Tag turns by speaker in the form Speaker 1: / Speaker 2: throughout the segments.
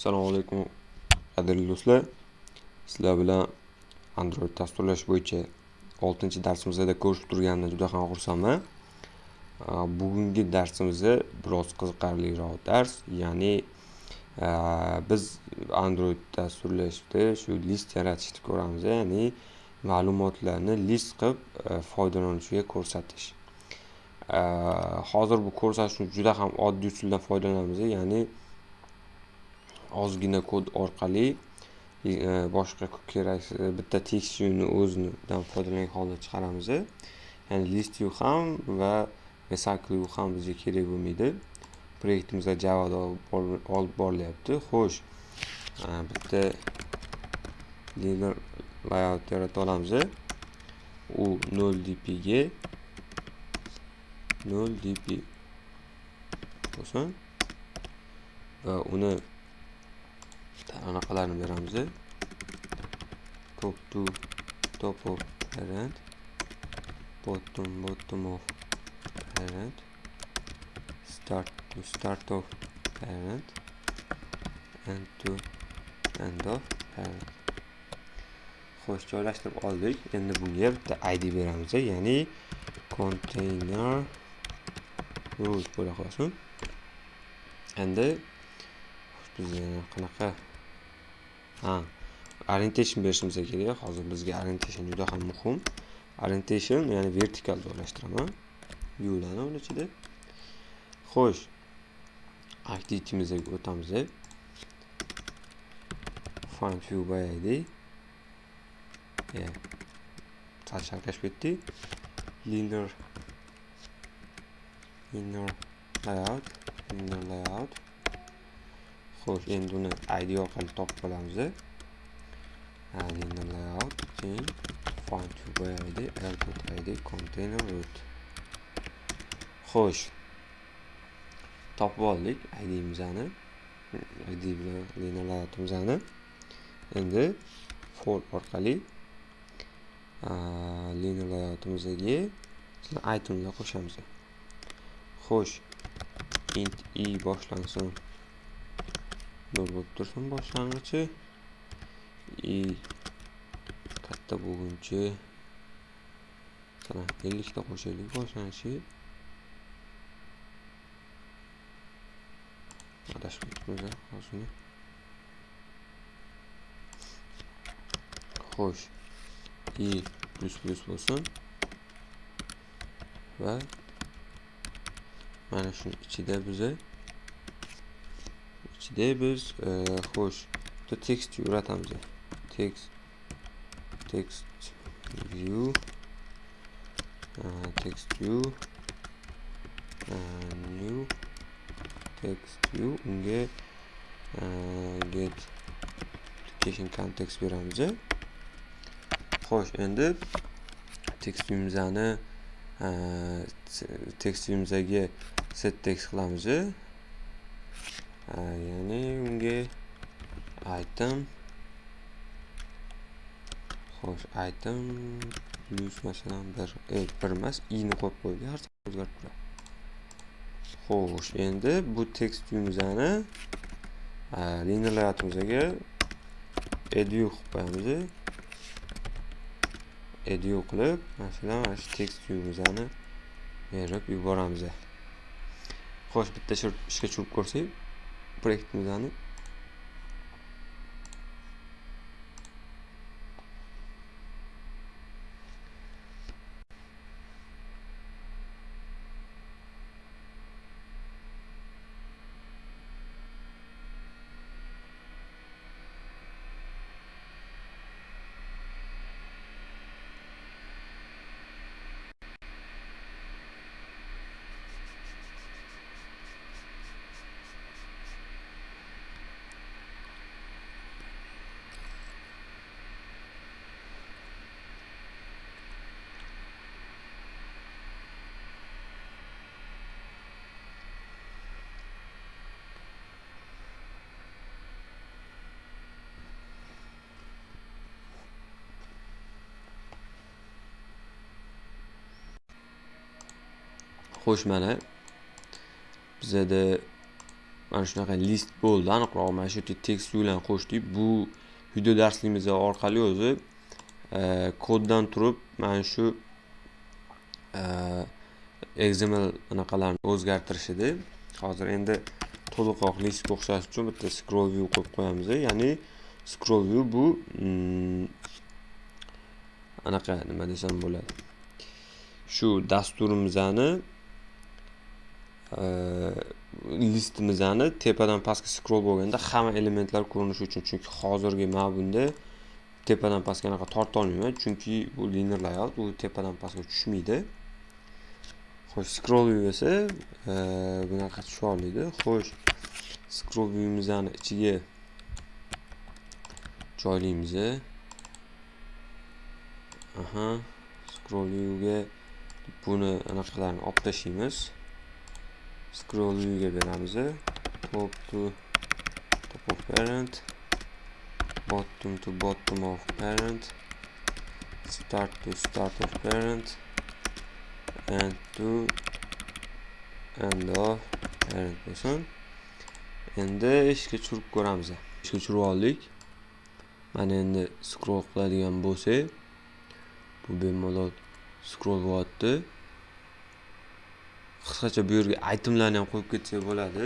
Speaker 1: Assalomu alaykum qadrli do'stlar. Sizlar bilan Android dasturlash bo'yicha 6-darsimizda ko'rishib turganimdan juda ham xursandman. Bugungi darsimizda biroz qiziqarliroq dars, ya'ni biz Android dasturlashda shu list yaratishni ko'ramiz, ya'ni ma'lumotlarni list qilib foydalanuvchiga ko'rsatish. Hozir bu ko'rsatishni juda ham oddiy usuldan foydalanamiz, ya'ni ozgina kod orqali e, boshqa kerak e, bitta text viewni o'zidan foydalangan holda chiqaramiz e. ya'ni list view ham va recycle view ham bizga kerak bo'lmaydi. Proyektimizda javada olib borilyapti. Xo'sh bitta linear layout yarata olamiz u 0 dpga 0 dp bo'lsin. Va uni anaqalarni beramiz top to top of parent. Bottom bottom of parent. Start to start of parent. End to end of parent. Xo'sh joylashtirib oldik. Endi bunga bitta id beramiz ya'ni container root bo'la qolsin. Endi biz qanaqa ha. Orientation berishimiz kerak hozir bizga orientation juda ham muhim orientation ya'ni vertikal joylashtiraman viewlarni uni ichida xo'sh activity'mizga o'tamiz find view by id sal chalkashib ketdik linear. Linear layout. Linear layout xo'sh endi uni id orqali topib olamiz linear layout keyin find id airport id container root. Xo'sh topib oldik idimizni id bilan linear layoutimizni. Endi for orqali linear layoutimizga itemlar qo'shamiz. Xo'sh int i boshlansin. Nol bo'lib tursin boshlang'ichi i. Katta bo'lguncha masalan ellikta qo'shaylik boshlanishi adashib ketibmiz hozir xo'sh i plyus plyus bo'lsin va mana shuni ichida biza ichida biz xo'sh bitta text yaratamiz text text view. Text view. New. Text view. Unga get. Application context beramiz xo'sh endi text viewimizni text viewimizga set text qilamiz ya'ni unga item xo'sh item plus masalan bir e, bir emas i'ni qo'yib qo'ydik har safar o'zgarib turadi. Xo'sh endi bu tekst viewimizni linear layoutimizdagi edu qilib qo'yamiz edu qilib masalan mana shu tekst viewimizni berib yuboramiz xo'sh bitta ishga tushirib ko'rsak проект недавно. Xo'sh mana bizada mana shunaqa list bo'ldi aniqroq mana shu yerda tekst bilan qo'shdik. Bu video darsligimiz orqali o'zi e, koddan turib mana shu e, xml anaqalarni o'zgartirish edi. Hozir endi to'liqroq listga o'xshash uchun bitta scroll view qo'yib qo'yamiz. Ya'ni scroll view bu mm, anaqa nima desam bo'ladi. Shu dasturimizni listimizni tepadan pastga scroll bo'lganda hamma elementlar ko'rinishi uchun chunki hozirgi mana bunda tepadan pastga anaqa torta olmayman chunki bu linear layout u tepadan pastga tushmaydi. Xo'sh scroll view esa bunaqa tusha olmaydi xo'sh scroll viewimizni ichiga joylaymiz aha scroll viewga buni anaqalarni olib tashlaymiz scroll viewga beramiz top to top of parent. Bottom to bottom of parent. Start to start of parent. And to end of parent bo'lsin endi ishga tushirib ko'ramiz ishga tushirib oldik. Mana endi scroll qiladigan bo'lsak bu bemalol scroll bo'lyapti. Qisqacha bu yerga aytimlarni ham qo'yib ketsak bo'ladi.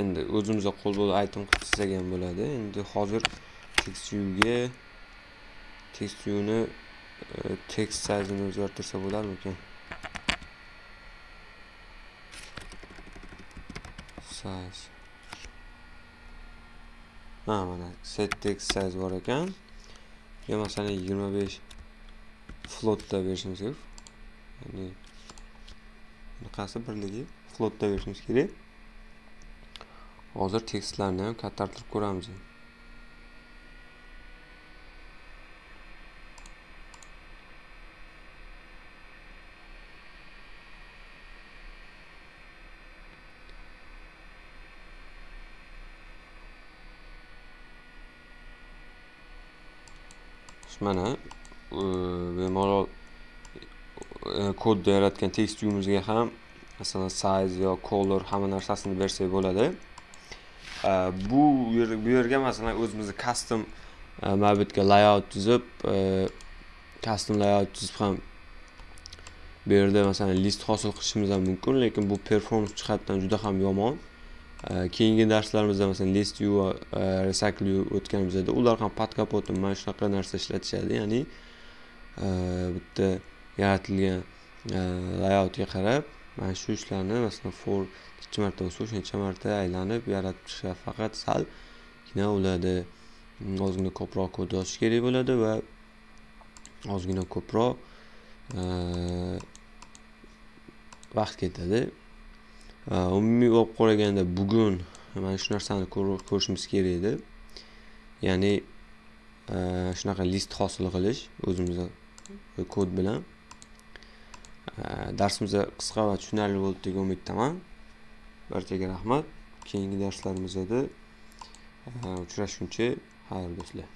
Speaker 1: Endi o'zimizga qo'l bo'lib aytim qilib chizsak ham bo'ladi. Endi hozir text viewga text sayzini o'zgartirsa bo'larmikan size ha mana set text size bor ekan. Yo masalan 25 flotda berishimiz kerak. Ya'ni bunaqasi birligi floatda berishimiz kerak? Hozir tekstlarni ham kattartirib ko'ramiz. Mana bemalol E, kodda yaratgan text viewimizga ham masalan size yo color hamma narsasini bersak bo'ladi. E, bu bu yerga masalan o'zimizni custom e, mana bu yerga layout tuzib e, custom layout tuzib ham bu yerda masalan list hosil qilishimiz ham mumkin lekin bu performance jihatdan juda ham yomon. Keyingi darslarimizda masalan list u va recycle u o'tganimizda ular ham podkapotim mana shunaqa narsa ishlatishadi. Ya'ni bitta yaratilgan e, layoutga qarab mana shu ishlarni masalan for necha marta bo'lsa o'shancha marta aylanib yaratib chiqishga faqat salgina bo'ladi. Ozgina ko'proq kod yozish kerak bo'ladi va ozgina ko'proq e, vaqt ketadi. E, umumiy olib qaraganda bugun mana shu narsani ko'rishimiz kerak edi. Ya'ni shunaqa list hosil qilish o'zimizni kod bilan. Э, darsimiz qisqa va tushunarli bo'ldi degan umiddaman. Barchaga rahmat. Keyingi darslarimizda э, uchrashguncha xayr do'stlar.